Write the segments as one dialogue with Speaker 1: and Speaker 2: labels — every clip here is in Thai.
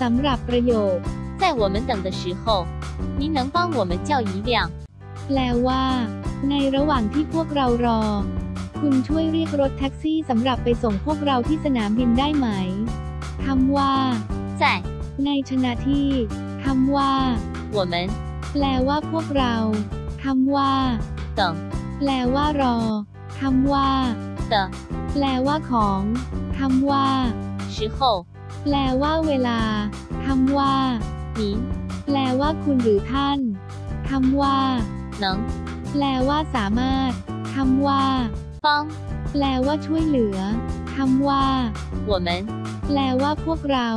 Speaker 1: สำหรับประโยค
Speaker 2: 在我们等的时候，您能帮我们叫一辆
Speaker 1: แปลว่า ในระหว่างที่พวกเรารอ คุณช่วยเรียกรถแท็กซี่สำหรับไปส่งพวกเราที่สนามบินได้ไหมคำว่า
Speaker 2: 在
Speaker 1: ในชนะที่คำว่า
Speaker 2: 我们
Speaker 1: แปลว่าพวกเราคำว่า
Speaker 2: 等
Speaker 1: แปลว่ารอคำว่า
Speaker 2: 的
Speaker 1: แปลว่าของคำว่า
Speaker 2: 时候，
Speaker 1: แปลว่าเวลา คำว่า
Speaker 2: หญิ
Speaker 1: แปลว่าคุณหรือท่าน คำว่า
Speaker 2: หนัง
Speaker 1: แปลว่าสามารถ คำว่า
Speaker 2: ฟอง
Speaker 1: แปลว่าช่วยเหลือ คำว่า
Speaker 2: 我们
Speaker 1: แปลว่าพวกเรา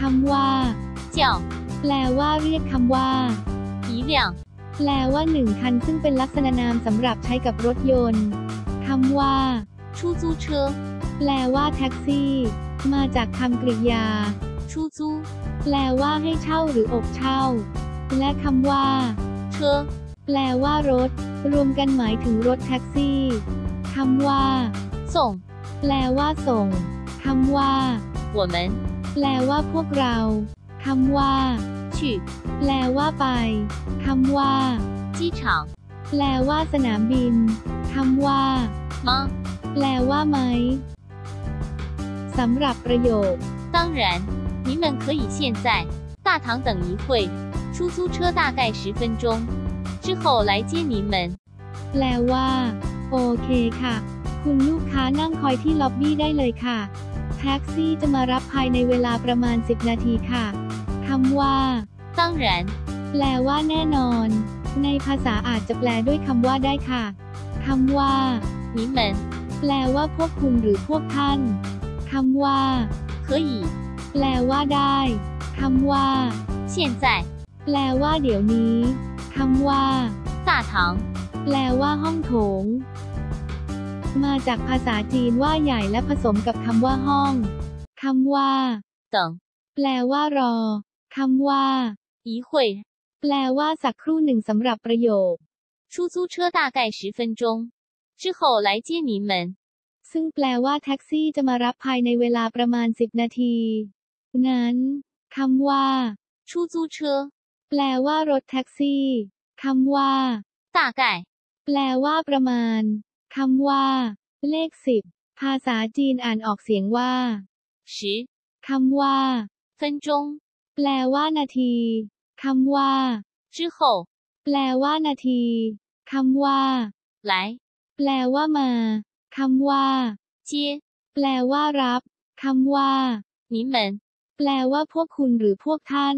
Speaker 1: คำว่า
Speaker 2: เจียว
Speaker 1: แปลว่าเรียกคำว่า
Speaker 2: 一辆
Speaker 1: แปลว่าหนึ่งคันซึ่งเป็นลักษณะนามสำหรับใช้กับรถยนต์ คำว่า
Speaker 2: 出租车
Speaker 1: แปลว่าแท็กซี่ มาจากคำกริยา
Speaker 2: 出租
Speaker 1: แปลว่าให้เช่าหรืออกเช่า และคำว่า
Speaker 2: 车，
Speaker 1: แปลว่ารถ รวมกันหมายถึงรถแท็กซี่คำว่า
Speaker 2: 送
Speaker 1: แปลว่าส่งคำว่า
Speaker 2: 我们
Speaker 1: แปลว่าพวกเราคำว่า
Speaker 2: 去
Speaker 1: แปลว่าไปคำว่า
Speaker 2: 机场
Speaker 1: แปลว่าสนามบินคำว่า
Speaker 2: 吗？
Speaker 1: แปลว่าไหม สำหรับประโยค
Speaker 2: 当然，您们可以现在大堂等一会，出租车大概十分钟，之后来接您们。
Speaker 1: แปลว่า โอเคค่ะ คุณลูกค้านั่งคอยที่ล็อบบี้ได้เลยค่ะ แท็กซี่จะมารับภายในเวลาประมาณ 10 นาทีค่ะคำว่า
Speaker 2: 当然，
Speaker 1: แปลว่าแน่นอน ในภาษาอาจจะแปลด้วยคำว่าได้ค่ะคำว่า
Speaker 2: 您们
Speaker 1: แปลว่าพวกคุณหรือพวกท่าน คำว่า
Speaker 2: 可以
Speaker 1: แปลว่าได้คำว่า
Speaker 2: 现在
Speaker 1: แปลว่าเดี๋ยวนี้คำว่า
Speaker 2: 大堂
Speaker 1: แปลว่าห้องโถง มาจากภาษาจีนว่าใหญ่และผสมกับคำว่าห้องคำว่า
Speaker 2: 等
Speaker 1: แปลว่ารอคำว่า
Speaker 2: 一会，
Speaker 1: แปลว่าสักครู่หนึ่งสำหรับประโยค
Speaker 2: 出租车大概十分钟，之后来接您们。
Speaker 1: ซึ่งแปลว่าแท็กซี่จะมารับภายในเวลาประมาณ 10 นาที นั้นคำว่า
Speaker 2: ชูจูเชอ
Speaker 1: แปลว่ารถแท็กซี่คำว่า
Speaker 2: ตาไก่
Speaker 1: แปลว่าประมาณคำว่า เลขสิบภาษาจีนอ่านออกเสียงว่า
Speaker 2: ชิ
Speaker 1: คำว่า
Speaker 2: เฟินจง
Speaker 1: แปลว่านาทีคำว่า
Speaker 2: จื้อโข
Speaker 1: แปลว่านาทีคำว่า
Speaker 2: ไหล
Speaker 1: แปลว่ามา คำว่า
Speaker 2: เจีย
Speaker 1: แปลว่ารับ คำว่า
Speaker 2: นิเหมืน
Speaker 1: แปลว่าพวกคุณหรือพวกท่าน